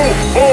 oh, oh.